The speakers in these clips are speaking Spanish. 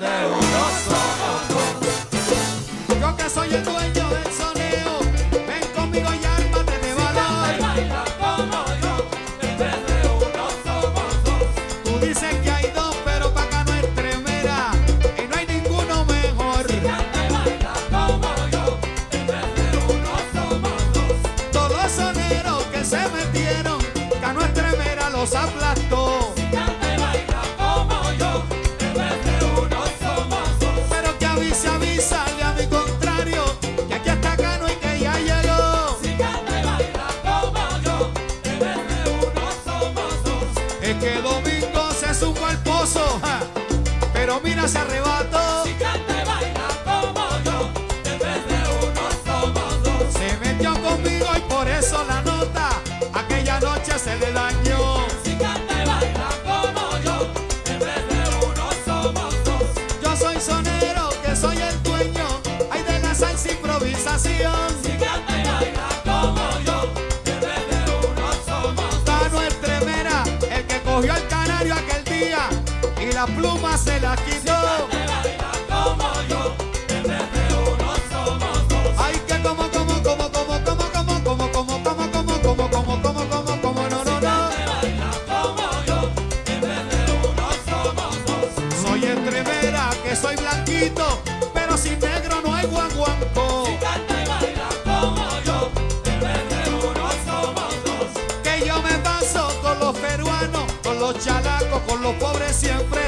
de un oso. Yo que soy el dueño. ese arrebato. Si canta y baila como yo, en vez de uno somos dos. Se metió conmigo y por eso la nota, aquella noche se le dañó. Si canta y baila como yo, en vez de uno somos dos. Yo soy sonero, que soy el dueño, hay de la salsa improvisación. Si canta y baila como yo, en vez de uno somos dos. Tano el tremera, el que cogió el canario aquel día, y la pluma se la quitó. que soy blanquito, pero sin negro no hay guanguanco. Si canta y baila como yo, en vez de uno somos dos. Que yo me paso con los peruanos, con los chalacos, con los pobres siempre.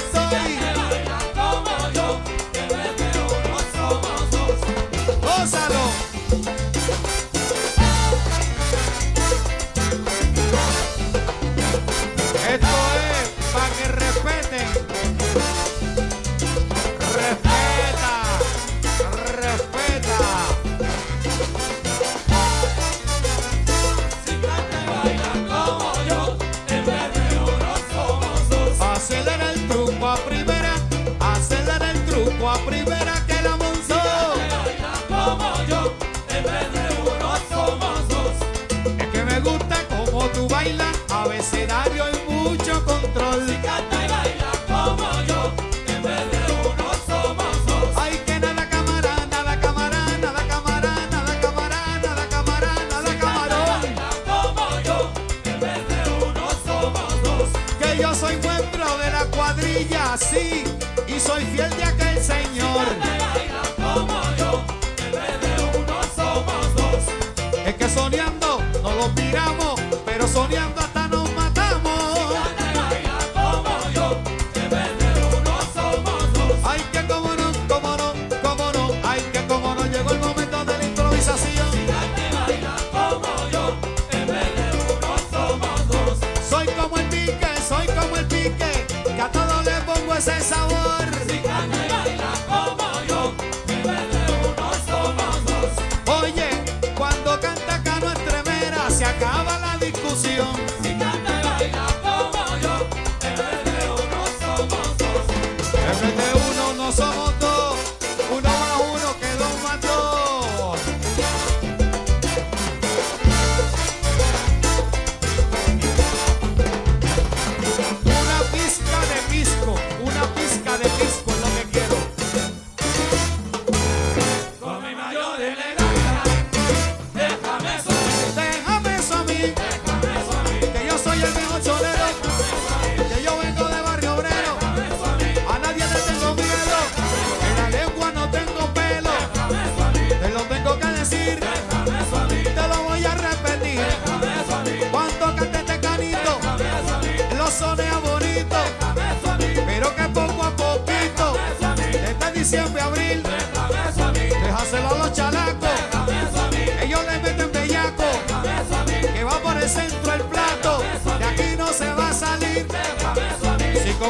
nací y soy fiel de aquel Señor. Si como yo, en vez de uno somos dos. Es que soñando no los miramos, pero soñando ese sabor. Si y la como yo, unos somos dos. Oye, cuando canta Cano Estremera se acaba la discusión.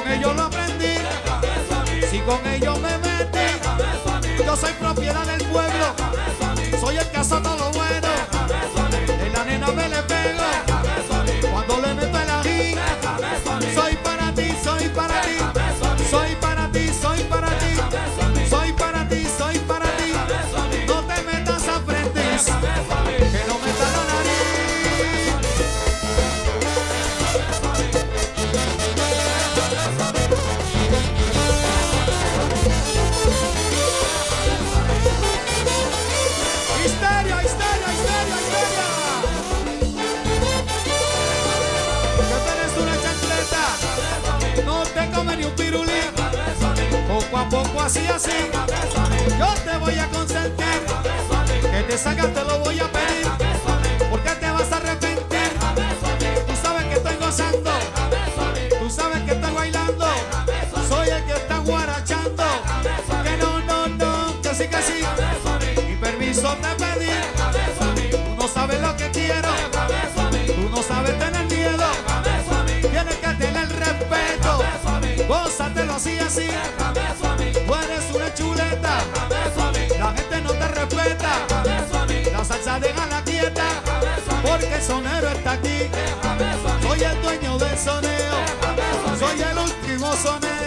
con ellos lo aprendí, si con ellos me metí, yo soy propiedad del pueblo, soy el cazador Poco a poco así así. Yo te voy a consentir. Que te sacas te lo voy a pedir. Soy el último soneo.